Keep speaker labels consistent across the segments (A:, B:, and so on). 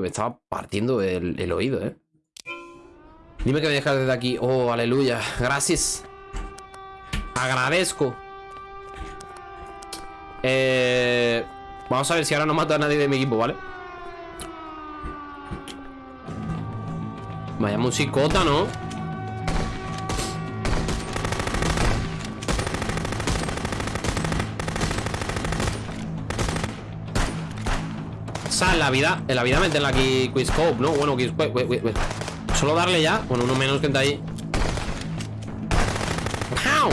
A: Me estaba partiendo el, el oído, ¿eh? Dime que me dejas desde aquí. Oh, aleluya. Gracias. Agradezco. Eh, vamos a ver si ahora no mata a nadie de mi equipo, ¿vale? Vaya musicota, ¿no? En la vida, en la vida meterla aquí Quizscope, ¿no? Bueno, Quizscope, Solo darle ya, con uno menos que está ahí ¡Wow!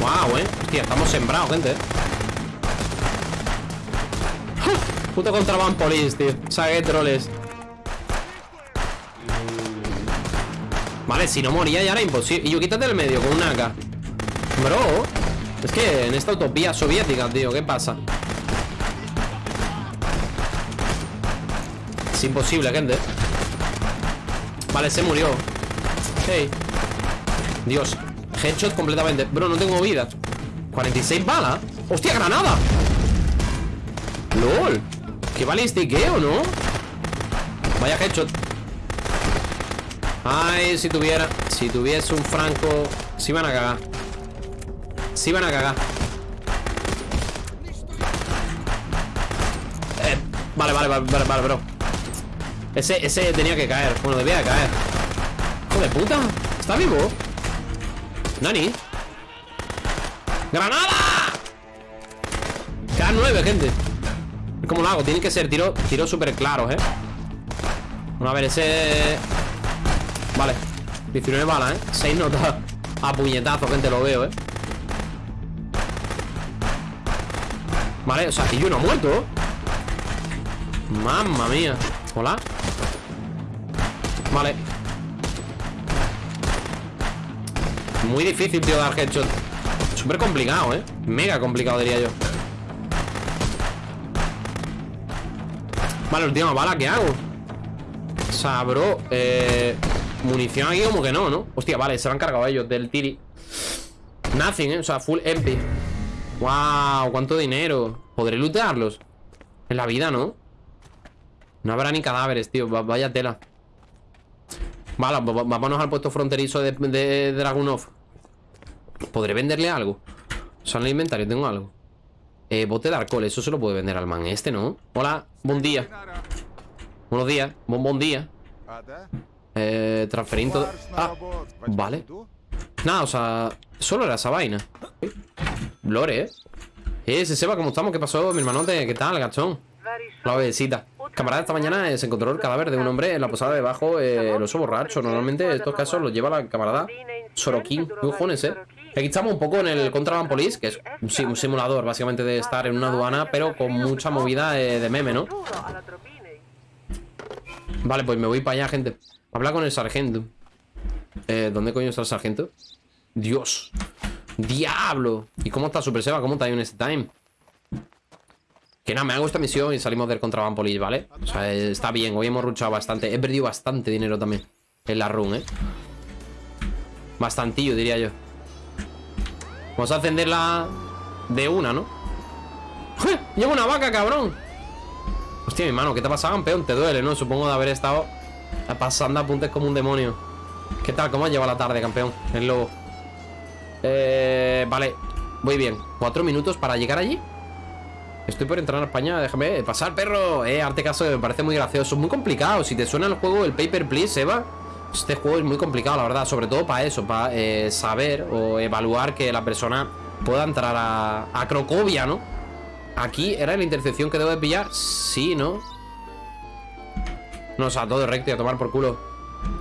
A: ¡Wow, eh! Estamos sembrados, gente Puto contraband police, tío Sagué troles Vale, si no moría ya era imposible Y yo quítate del medio con una AK Bro Es que en esta utopía soviética, tío ¿Qué pasa? Imposible, gente. Vale, se murió. Hey. Dios. Headshot completamente. Bro, no tengo vida. 46 balas. ¡Hostia, granada! ¡Lol! ¿Qué balistiqueo, no? Vaya headshot. Ay, si tuviera Si tuviese un franco Si van a cagar. Si van a cagar. Eh, vale, vale, vale, vale, bro ese, ese tenía que caer Bueno, debía de caer ¡Hijo de puta! ¿Está vivo? ¿Nani? ¡Granada! Quedan nueve, gente ¿Cómo lo hago? Tiene que ser tiro, tiro súper claros, ¿eh? Bueno, a ver, ese... Vale 19 balas, ¿eh? 6 notas A puñetazo, gente, lo veo, ¿eh? Vale, o sea, que yo no ha muerto Mamma mía Hola Vale Muy difícil, tío, dar headshot Súper complicado, ¿eh? Mega complicado, diría yo Vale, última bala, ¿qué hago? O eh, Munición aquí como que no, ¿no? Hostia, vale, se lo han cargado ellos del tiri Nothing, ¿eh? O sea, full empty Wow, cuánto dinero ¿Podré lootearlos? En la vida, ¿no? No habrá ni cadáveres, tío Vaya tela Vale, vámonos al puesto fronterizo de, de Dragunov ¿Podré venderle algo? Sea, en el inventario tengo algo eh, bote de alcohol, eso se lo puede vender al man este, ¿no? Hola, buen día Buenos días, buen buen día Eh, transferir Ah, vale Nada, o sea, solo era esa vaina Lore, ¿eh? Eh, se sepa cómo estamos, ¿qué pasó, mi hermanote? ¿Qué tal, gachón? La obedecita Camarada, esta mañana se encontró el cadáver de un hombre en la posada debajo eh, El oso borracho Normalmente estos casos los lleva la camarada Sorokin Cojones, ¿eh? Aquí estamos un poco en el Contraband Police, que es un simulador básicamente de estar en una aduana, pero con mucha movida de, meme, ¿no? Vale, pues me voy para allá, gente. Habla con el sargento. Eh, ¿Dónde coño está el sargento? Dios. ¡Diablo! ¿Y cómo está Super Seba? ¿Cómo está este time? Que me hago esta misión y salimos del Contraband Police, ¿vale? O sea, está bien. Hoy hemos luchado bastante. He perdido bastante dinero también en la run, ¿eh? Bastantillo, diría yo. Vamos a encenderla de una, ¿no? ¡Eh! ¡Llevo una vaca, cabrón! Hostia, mi mano, ¿qué te ha pasado, campeón? Te duele, ¿no? Supongo de haber estado pasando apuntes como un demonio ¿Qué tal? ¿Cómo has llevado la tarde, campeón? El lobo Eh... Vale, voy bien Cuatro minutos para llegar allí Estoy por entrar a España, déjame pasar, perro Eh, arte caso, me parece muy gracioso Muy complicado, si te suena el juego, el Paper Please, Eva este juego es muy complicado, la verdad Sobre todo para eso, para eh, saber o evaluar que la persona pueda entrar a, Crocovia, ¿no? Aquí, ¿era la intercepción que debo de pillar? Sí, ¿no? No, o sea, todo recto y a tomar por culo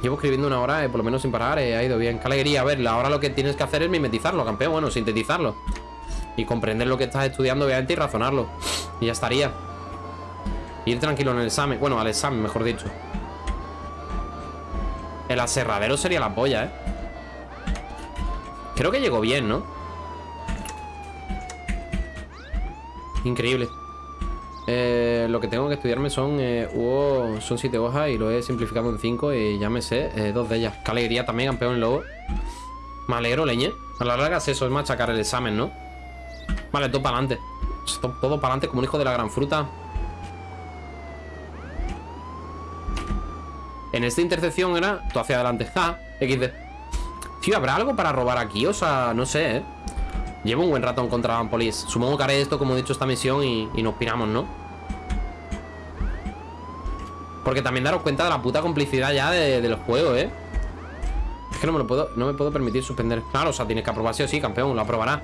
A: Llevo escribiendo una hora, eh, por lo menos sin parar eh, Ha ido bien, qué alegría, a ver Ahora lo que tienes que hacer es mimetizarlo, campeón Bueno, sintetizarlo Y comprender lo que estás estudiando, obviamente, y razonarlo. Y ya estaría. Ir tranquilo en el examen Bueno, al examen, mejor dicho. El aserradero sería la polla, ¿eh? Creo que llegó bien, ¿no? Increíble. Eh, Lo que tengo que estudiarme son eh, Son siete hojas y lo he simplificado en cinco Y ya me sé eh, dos de ellas. Qué alegría también, campeón lobo. Me alegro, leñe. A la larga es eso, es machacar el examen, ¿no? Vale, todo para adelante Todo para adelante como un hijo de la gran fruta En esta intersección era tú hacia adelante. Ja, XD. Tío, ¿habrá algo para robar aquí? O sea, no sé, ¿eh? Llevo un buen rato en contra de Police. Supongo que haré esto como he dicho esta misión y, y nos piramos, ¿no? Porque también daros cuenta de la puta complicidad ya de, de los juegos, ¿eh? Es que no me lo puedo, no me puedo permitir suspender. Claro, o sea, tienes que aprobar sí o sí, campeón, lo aprobará.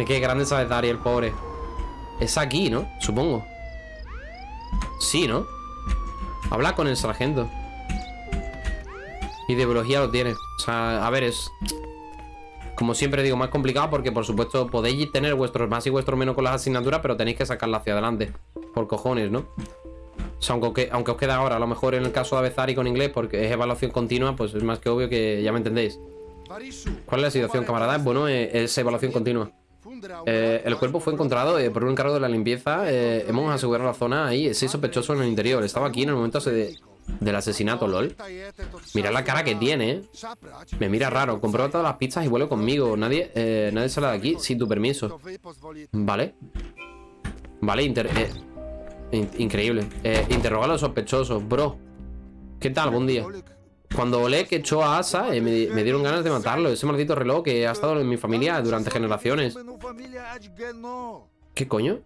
A: Es que grande sabe Dari, el pobre. Es aquí, ¿no? Supongo. Sí, ¿no? Habla con el sargento. Y de biología lo tiene. O sea, a ver, es... Como siempre digo, más complicado porque, por supuesto, podéis tener vuestros más y vuestros menos con las asignaturas, pero tenéis que sacarla hacia adelante. Por cojones, ¿no? O sea, aunque, aunque os queda ahora, a lo mejor en el caso de Avezari con inglés, porque es evaluación continua, pues es más que obvio que ya me entendéis. ¿Cuál es la situación, camarada? Bueno, eh, es evaluación continua. Eh, el cuerpo fue encontrado eh, por un encargo de la limpieza. Eh, hemos asegurado la zona ahí. Seis sospechosos en el interior. Estaba aquí en el momento de, del asesinato, lol. Mira la cara que tiene. Me mira raro. Comprueba todas las pistas y vuelve conmigo. Nadie, nadie sale de aquí sin tu permiso. Vale. Vale, increíble. interroga a los sospechosos, bro. ¿Qué tal? Buen día. Cuando que echó a Asa, eh, me, dieron ganas de matarlo. Ese maldito reloj que ha estado en mi familia durante generaciones. ¿Qué coño?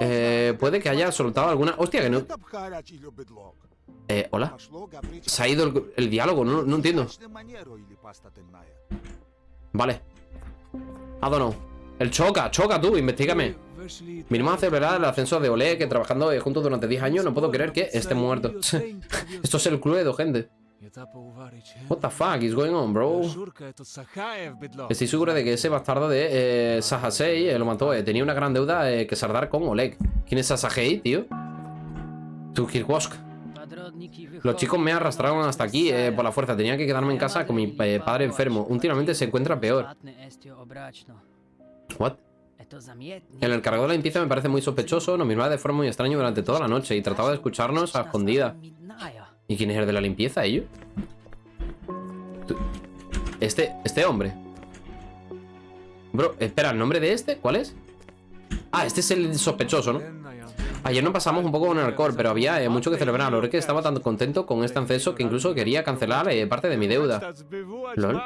A: Eh, puede que haya soltado alguna... Hostia, que no... Eh, hola. Se ha ido el, diálogo, no, entiendo. Vale. I don't El choca, choca tú, investigame. Vinimos a celebrar el ascenso de Ole, que trabajando juntos durante 10 años, no puedo creer que esté muerto. Esto es el cluedo, gente. What the fuck is going on, bro? Estoy seguro de que ese bastardo de eh, Sahasei eh, lo mató. Eh. Tenía una gran deuda eh, que sardar con Oleg. ¿Quién es Sahasei, tío? Tukirwosk. Los chicos me arrastraron hasta aquí eh, por la fuerza. Tenía que quedarme en casa con mi padre enfermo. Últimamente se encuentra peor. What? El encargado de la limpieza me parece muy sospechoso. Nos miraba de forma muy extraña durante toda la noche y trataba de escucharnos a escondida. ¿Y quién es el de la limpieza? ¿Ellos? Este, este hombre. Bro, espera, ¿el nombre de este? ¿Cuál es? Ah, este es el sospechoso, ¿no? Ayer no pasamos un poco con el alcohol, pero había eh, mucho que celebrar. Lo que estaba tan contento con este acceso que incluso quería cancelar eh, parte de mi deuda. ¿Lol?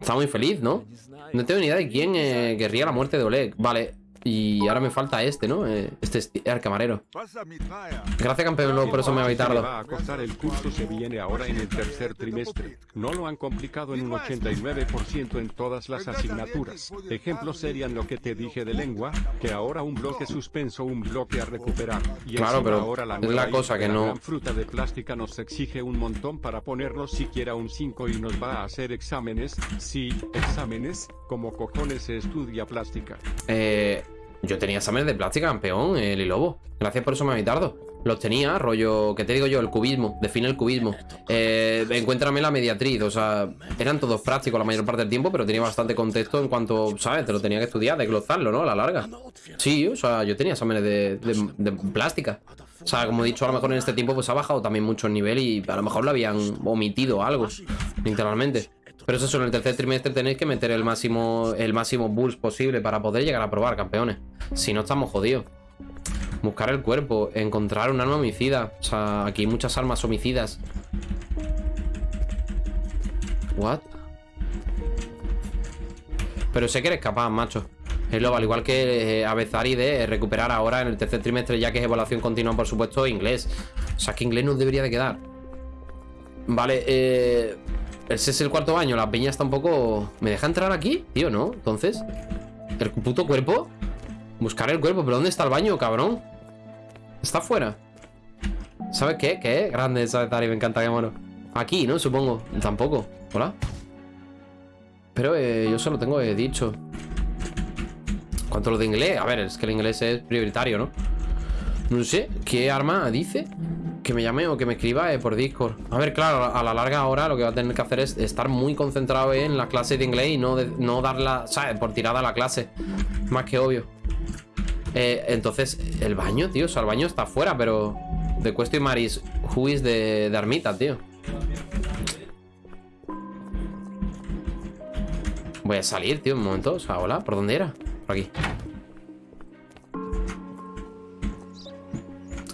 A: Está muy feliz, ¿no? No tengo ni idea de quién eh, querría la muerte de Oleg. Vale, y ahora me falta este, ¿no? Eh, este es el camarero. Gracias, campeón, por eso me voy tarde.
B: a costar el curso se viene ahora en el tercer trimestre. No lo han complicado en un 89% en todas las asignaturas. Ejemplos serían lo que te dije de lengua, que ahora un bloque suspenso, un bloque a recuperar. Y
A: claro, pero ahora la es la cosa que no...
B: Fruta de plástica nos exige un montón para ponernos siquiera un 5 y nos va a hacer exámenes. Sí, exámenes. Como cojones se estudia plástica.
A: Eh... Yo tenía exámenes de plástica, campeón, el Lobo. Gracias por eso me tardo. Los tenía, rollo, ¿qué te digo yo? El cubismo, define el cubismo. Eh, encuéntrame la mediatriz, o sea, eran todos prácticos la mayor parte del tiempo, pero tenía bastante contexto en cuanto, ¿sabes? Te lo tenía que estudiar, desglosarlo, ¿no? A la larga. Sí, o sea, yo tenía exámenes de, de, plástica. O sea, como he dicho, a lo mejor en este tiempo pues ha bajado también mucho el nivel y a lo mejor lo habían omitido algo, literalmente. Pero eso en el tercer trimestre tenéis que meter el máximo, el máximo boost posible para poder llegar a probar, campeones. Si no, estamos jodidos. Buscar el cuerpo, encontrar un arma homicida. O sea, aquí hay muchas armas homicidas. What? Pero sé que eres capaz, macho. Es lo al igual que eh, Avezari de recuperar ahora en el tercer trimestre, ya que es evaluación continua, por supuesto, inglés. O sea, que inglés nos debería de quedar. Vale, eh... Ese es el cuarto año, la peña está un poco... ¿Me deja entrar aquí? Tío, ¿no? Entonces... ¿El puto cuerpo? Buscar el cuerpo, pero ¿dónde está el baño, cabrón? Está afuera ¿Sabes qué? ¿Qué? Grande esa Tari, me encanta, qué mono Aquí, ¿no? Supongo Tampoco Hola Pero eh, yo solo tengo dicho ¿Cuánto lo de inglés? A ver, es que el inglés es prioritario, ¿no? No sé, ¿qué arma dice? Que me llame o que me escriba eh, por Discord. A ver, claro, a la larga ahora lo que va a tener que hacer es estar muy concentrado en la clase de inglés y no, no darla, ¿sabes? Por tirada a la clase. Más que obvio. Eh, entonces, el baño, tío. O sea, el baño está afuera, pero... The question Maris who is de, de Armita, tío. Voy a salir, tío, un momento. O sea, hola, ¿por dónde era? Por aquí.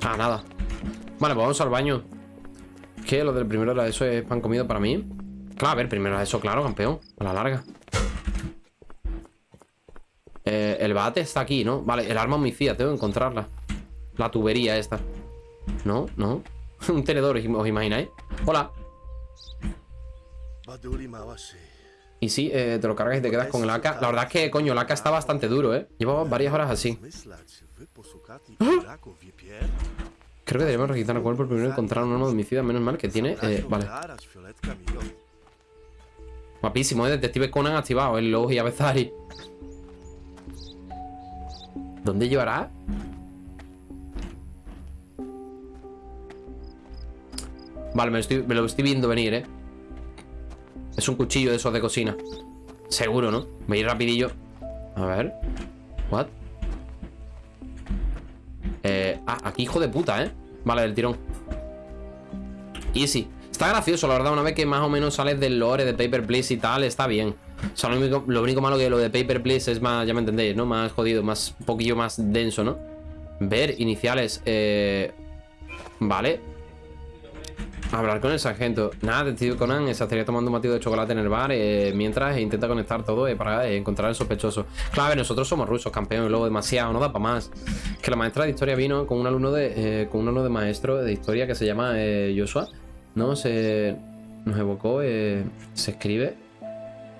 A: Ah, nada. Vale, pues vamos al baño ¿Qué? Lo del primero de la ESO es pan comido para mí. Claro, a ver, primero de ESO, claro, campeón. A la larga. Eh, el bate está aquí, ¿no? Vale, el arma homicida, tengo que encontrarla. La tubería esta. No, no. Un tenedor, ¿os imagináis? Hola. Y sí, eh, te lo cargas y te quedas con el AK. La verdad es que, coño, el AK está bastante duro, ¿eh? Llevaba varias horas así. Creo que deberíamos registrar el cuerpo primero encontrar un arma homicida. Menos mal que tiene... Eh, vale. Guapísimo, ¿eh? Detective Conan activado. El Logi Avezari. ¿Dónde llevará? Vale, me lo, estoy, viendo venir, ¿eh? Es un cuchillo de esos de cocina Seguro, ¿no? Me ir rapidillo A ver What? Eh, ah, aquí hijo de puta, ¿eh? Vale, del tirón Easy Está gracioso, la verdad, una vez que más o menos sales del lore de Paper Please y tal, está bien. O sea, lo único, único malo que lo de Paper Please es más, ya me entendéis, ¿no? Más jodido, más, un poquillo más denso, ¿no? Ver, iniciales, eh... Vale, Hablar con el sargento. Nada, Detective Conan se estaría tomando un batido de chocolate en el bar eh, mientras intenta conectar todo eh, para eh, encontrar el sospechoso. Claro, nosotros somos rusos, campeón, y luego demasiado, no da para más. Que la maestra de historia vino con un alumno de con un alumno de maestro de historia que se llama Joshua. No, se nos evocó, se escribe.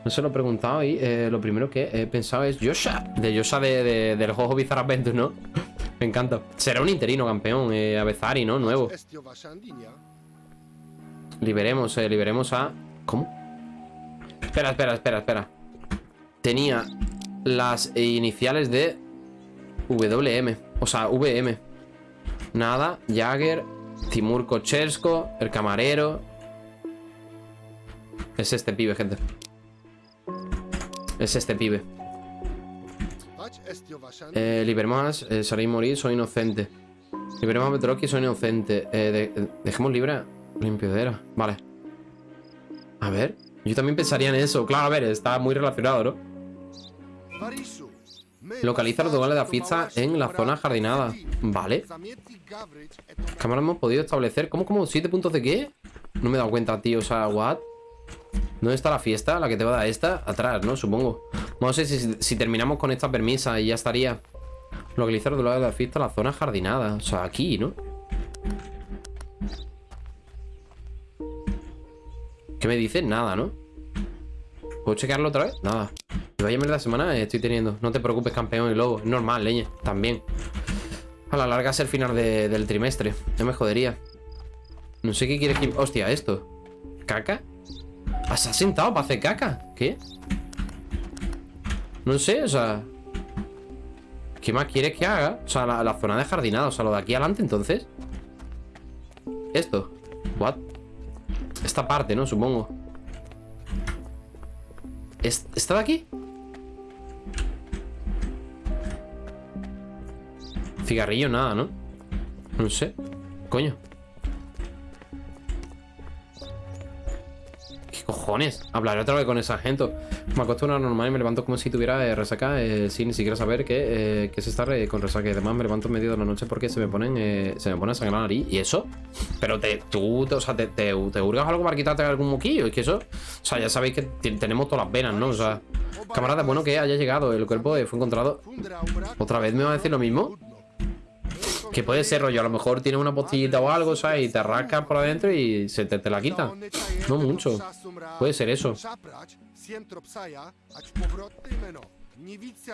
A: No se lo he preguntado y lo primero que he pensado es Joshua, de Joshua de, del juego Bizarre Adventure, ¿no? Me encanta. Será un interino, campeón, eh, Avezari, ¿no? Nuevo. Liberemos, eh, liberemos a... ¿Cómo? Espera, espera, espera, espera. Tenía las iniciales de WM O sea, VM Nada, Jagger Timur Kochersko, el camarero. Es este pibe, gente. Es este pibe. Eh, Liberemos a eh, morir, soy inocente. Liberemos a Petroki, soy inocente. Eh, Dejemos libre Limpiadera, vale A ver, yo también pensaría en eso Claro, a ver, está muy relacionado, ¿no? Localiza los lugares de la fiesta en la zona jardinada Vale Cámara hemos podido establecer ¿Cómo, cómo? ¿Siete puntos de qué? No me he dado cuenta, tío, o sea, ¿what? ¿Dónde está la fiesta? La que te va a dar esta Atrás, ¿no? Supongo a ver si, si terminamos con esta permisa y ya estaría Localizar los lugares de la fiesta en la zona jardinada O sea, aquí, ¿no? ¿Qué me dice? Nada, ¿no? ¿Puedo chequearlo otra vez? Nada Vaya mierda semana estoy teniendo No te preocupes, campeón y lobo Es normal, leña También A la larga es el final del trimestre No me jodería No sé qué quieres que... Hostia, esto ¿Caca? ¿Has sentado para hacer caca? ¿Qué? No sé, o sea ¿Qué más quieres que haga? O sea, la, zona de jardinado O sea, lo de aquí adelante, entonces Esto What? Esta parte, ¿no? Supongo ¿Está de aquí? Cigarrillo, nada, ¿no? No sé Coño cojones? Hablaré otra vez con esa gente. Me acuesto una normal y me levanto como si tuviera eh, resaca eh, sin ni siquiera saber que, eh, es estar con resaca. Y además me levanto en medio de la noche porque se me ponen se me pone a sangrar la nariz. ¿Y eso? Pero te, tú, o sea, te, te, hurgas algo para quitarte algún moquillo. Es que eso, o sea, ya sabéis que tenemos todas las venas, ¿no? O sea, camarada, bueno que haya llegado. El cuerpo fue encontrado. ¿Otra vez me va a decir lo mismo? Que puede ser rollo, a lo mejor tiene una postillita o algo, ¿sabes? Y te rascas por adentro y se te, la quita. No mucho. Puede ser eso.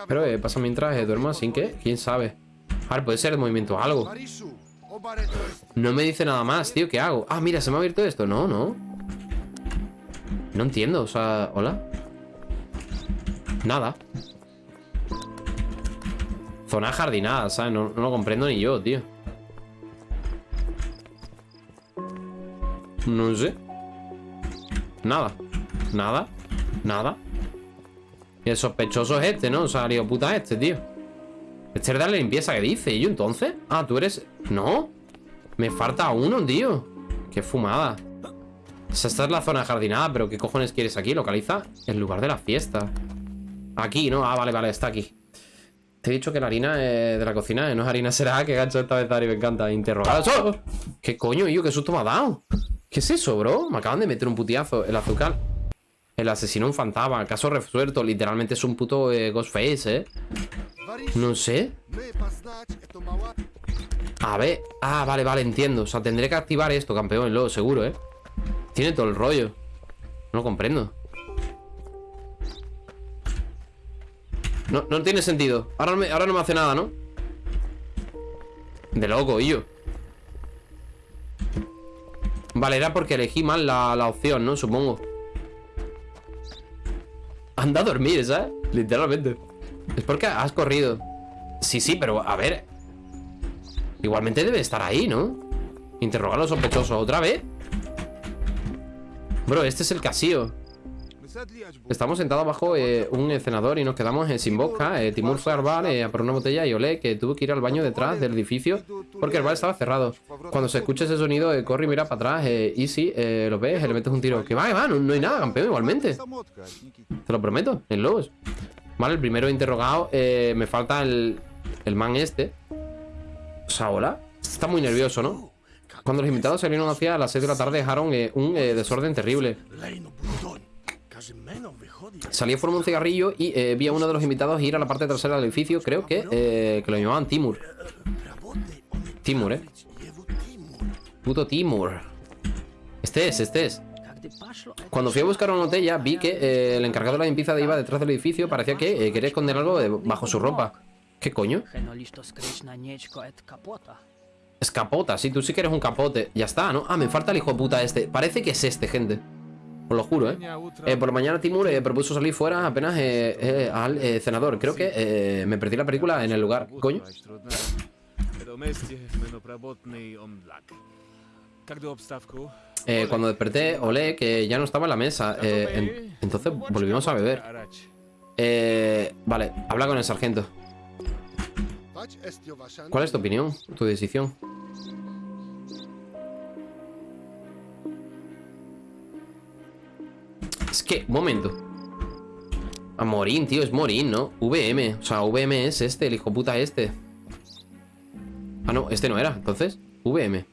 A: Pero eh, pasa mientras eh, duermo sin que, quién sabe. A ver, puede ser el movimiento algo. No me dice nada más, tío, ¿qué hago? Ah, mira, se me ha abierto esto. No, no. No entiendo, o sea, ¿hola? Nada. Zona jardinada, ¿sabes? No, lo comprendo ni yo, tío. No sé. Nada. Nada. Nada. El sospechoso es este, ¿no? O sea, digo, puta este, tío. Este es de la limpieza que dice. ¿Y yo entonces? Ah, tú eres... No. Me falta uno, tío. Qué fumada. O sea, esta es la zona jardinada, pero ¿qué cojones quieres aquí? Localiza el lugar de la fiesta. Aquí, ¿no? Ah, vale, vale, está aquí. Te he dicho que la harina de la cocina eh, no es harina será que gancho esta vez Ari, me encanta interrogar. ¿Qué coño, yo? ¿Qué susto me ha dado? ¿Qué es eso, bro? Me acaban de meter un putiazo. El azúcar. El asesino un fantasma. Caso resuelto. Literalmente es un puto eh, Ghostface, ¿eh? No sé. A ver. Ah, vale, vale, entiendo. O sea, tendré que activar esto, campeón, luego, seguro, ¿eh? Tiene todo el rollo. No lo comprendo. No, no tiene sentido. Ahora me, ahora no me hace nada, ¿no? De loco, y yo. Vale, era porque elegí mal la, la opción, ¿no? Supongo. Anda a dormir, ¿sabes? Literalmente. Es porque has corrido. Sí, sí, pero a ver. Igualmente debe estar ahí, ¿no? Interrogar a los sospechosos. ¿Otra vez? Bro, este es el casío. Estamos sentados bajo eh, un cenador y nos quedamos eh, sin boca. Eh, Timur fue al bar a por una botella y olé que tuvo que ir al baño detrás del edificio porque el bar estaba cerrado. Cuando se escucha ese sonido, corre y mira para atrás. y si lo ves, le metes un tiro. Que va, que va, no, hay nada, campeón, igualmente. Te lo prometo, en Lobos. Vale, el primero interrogado. me falta el, el man este. O sea, hola. Está muy nervioso, ¿no? Cuando los invitados salieron hacia las 6 de la tarde dejaron un desorden terrible. Salí a un cigarrillo y eh, vi a uno de los invitados ir a la parte trasera del edificio. Creo que, eh, que lo llamaban Timur. Timur, ¿eh? Puto Timur. Este es, este es. Cuando fui a buscar una botella, vi que eh, el encargado de la limpieza iba detrás del edificio. Parecía que quería esconder algo bajo su ropa. ¿Qué coño? Escapota, sí, tú sí que eres un capote. Ya está, ¿no? Ah, me falta el hijo puta este. Parece que es este, gente. Os lo juro, ¿eh? eh por la mañana Timur eh, propuso salir fuera apenas eh, al senador. Creo que me perdí la película en el lugar. ¿Coño? cuando desperté, olé que ya no estaba en la mesa. entonces volvimos a beber. vale, habla con el sargento. ¿Cuál es tu opinión? ¿Tu decisión? Es que, un momento. A Morín, tío, es Morín, ¿no? VM, o sea, VM es este, el hijo puta este. Ah, no, este no era, entonces VM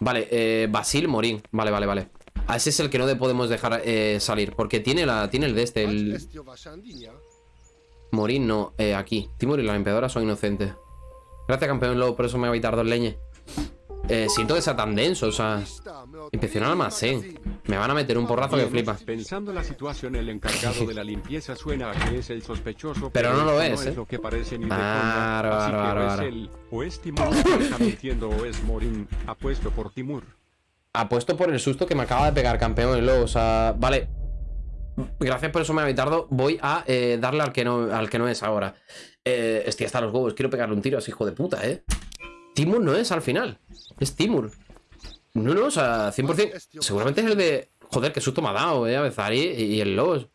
A: Vale, eh, Basil Morín. Vale, vale, vale. A ese es el que no podemos dejar eh, salir Porque tiene, la, tiene el de este el... Morín no, eh, aquí. Timur y la limpiadora son inocentes. Gracias, campeón Lobo, por eso me voy a evitar dos leñes eh, siento que sea tan denso, o sea... Inspecciona el almacén. Me van a meter un porrazo que flipa.
B: Pensando la situación, el encargado de la limpieza suena a que es el sospechoso.
A: Pero, no lo es,
B: no
A: ¿eh?
B: Es lo que parece ni es o es Timur está mintiendo o es Morin apuesto por Timur.
A: Apuesto por el susto que me acaba de pegar, campeón. Lo, o sea, vale. Gracias por eso, me evitado. Voy a eh, darle al que, no, al que no es ahora. Eh, estoy hasta los huevos. Quiero pegarle un tiro a ese hijo de puta, ¿eh? Timur no es al final. Es Timur. No, no, o sea, 100%. Seguramente es el de... Joder, qué susto me ha dado, eh, a y, el Los.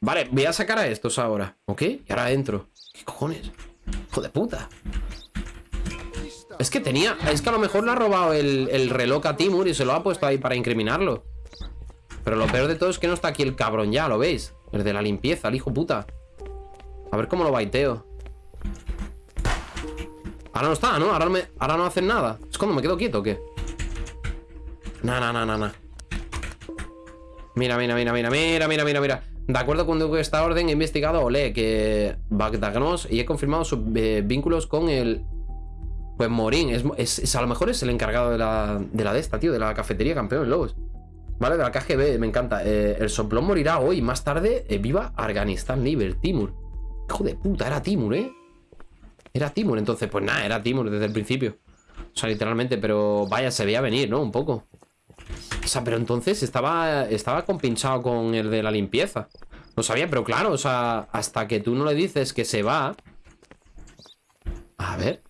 A: Vale, voy a sacar a estos ahora, ¿ok? Y ahora entro. ¿Qué cojones? Hijo de puta. Es que tenía... Es que a lo mejor le ha robado el, el reloj a Timur y se lo ha puesto ahí para incriminarlo. Pero lo peor de todo es que no está aquí el cabrón ya, ¿lo veis? El de la limpieza, el hijo puta. A ver cómo lo baiteo. Ahora no está, ¿no? Ahora no, me, ahora no hacen nada. ¿Es cuando me quedo quieto o qué? Nah, nah, nah, nah, nah Mira, mira, mira, mira, mira, mira, mira, mira. De acuerdo con esta orden he investigado Ole que Bagdagnos y he confirmado sus eh, vínculos con el Pues Morín. Es, A lo mejor es el encargado de la, de la de esta, tío De la cafetería campeón, lobos. Vale, de la KGB, me encanta. Eh, El soplón morirá hoy, más tarde eh, Viva Afganistán Liber, Timur. Hijo de puta, era Timur, ¿eh? Era Timur, entonces, pues nada, era Timur desde el principio. O sea, literalmente, pero vaya, se veía venir, ¿no? Un poco. O sea, pero entonces estaba, estaba compinchado con el de la limpieza. No sabía, pero claro, o sea, hasta que tú no le dices que se va... A ver.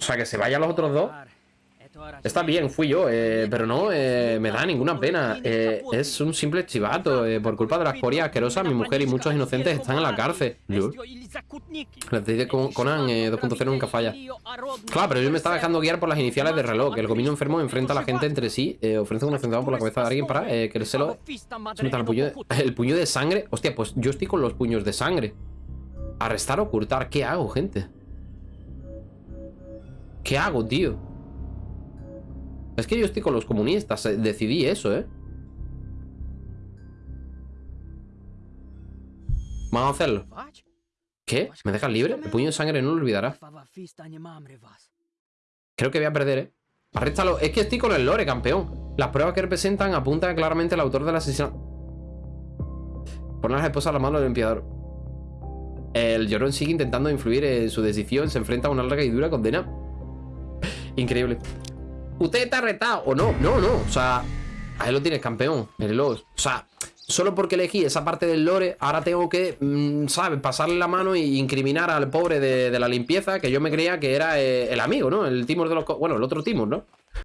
A: O sea, que se vayan los otros dos. Está bien, fui yo, eh, pero no eh, me da ninguna pena. Eh, es un simple chivato. por culpa de la escoria asquerosa, mi mujer y muchos inocentes están en la cárcel. La de Conan 2.0 nunca falla. Claro, pero yo me estaba dejando guiar por las iniciales de reloj. El gobierno enfermo enfrenta a la gente entre sí. ofrece un centavo por la cabeza de alguien para meta el puño, de, el puño de sangre. Hostia, pues yo estoy con los puños de sangre. Arrestar o ocultar. ¿Qué hago, gente? ¿Qué hago, tío? Es que yo estoy con los comunistas. eh, Decidí eso, ¿eh? Vamos a hacerlo. ¿Qué? ¿Me dejas libre? El puño de sangre no lo olvidará. Creo que voy a perder, ¿eh? Arréstalo. Es que estoy con el lore, campeón. Las pruebas que representan apuntan claramente al autor del asesinato. Poner a las esposas a la mano del limpiador. El llorón sigue intentando influir en su decisión. Se enfrenta a una larga y dura condena. Increíble. ¿Usted está retado o no? No, no. O sea, ahí lo tienes, campeón. Mírelo. O sea, solo porque elegí esa parte del lore, ahora tengo que, mm, ¿sabes? Pasarle la mano y incriminar al pobre de, la limpieza, que yo me creía que era eh, el amigo, ¿no? El Timor de los... Bueno, el otro Timor, ¿no?